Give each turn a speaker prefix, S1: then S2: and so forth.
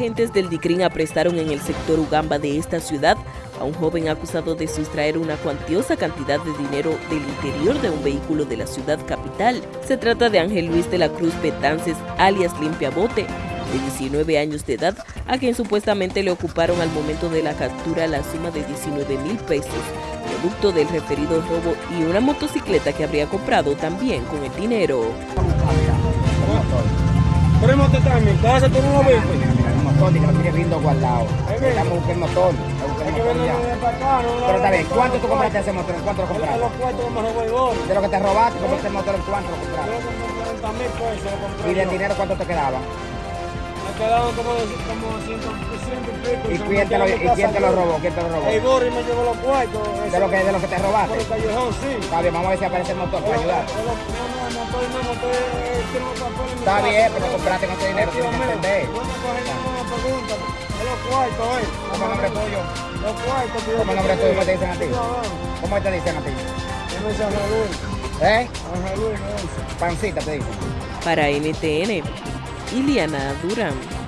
S1: Agentes del DICRIN aprestaron en el sector Ugamba de esta ciudad a un joven acusado de sustraer una cuantiosa cantidad de dinero del interior de un vehículo de la ciudad capital. Se trata de Ángel Luis de la Cruz Betances, alias Limpiabote, de 19 años de edad, a quien supuestamente le ocuparon al momento de la captura la suma de 19 mil pesos, producto del referido robo y una motocicleta que habría comprado también con el dinero.
S2: Mi no
S3: motor, que lo tiene riendo guardado. Estamos buscando el motor.
S2: Hay que venir de para acá, no
S3: Pero está bien, ¿cuánto tú compraste ese motor? ¿En cuánto lo compraste?
S2: los cuartos.
S3: De lo que te robaste, compraste el motor, ¿en cuánto lo compraste?
S2: lo compré 40 mil pesos. lo compré
S3: ¿Y del dinero cuánto te quedaba?
S2: Quedaron como, de- como 100, 100 y pico.
S3: ¿Y
S2: se
S3: quién te lo, y quién te lo robó? ¿Quién te lo robó?
S2: El Gori me llevó los cuartos.
S3: De lo que, de lo que te
S2: Por
S3: robaste.
S2: el callejón, sí.
S3: Está bien, vamos a ver si aparece el motor para ayudar.
S2: No, no, el motor no, el motor tiene los papeles en mi
S3: Está bien, pero compraste con ese dinero, tienes que entender.
S2: Bueno, una pregunta. Es los cuartos, eh.
S3: ¿Cómo es el nombre tuyo?
S2: Los cuartos. yo
S3: ¿Cómo es el nombre tuyo? ¿Cómo te dicen a ti? ¿Cómo te dicen a ti?
S2: Yo me Luis.
S3: ¿Eh?
S2: Ángel Luis.
S3: Pancita te dicen.
S1: Para NTN, Iliana Duran.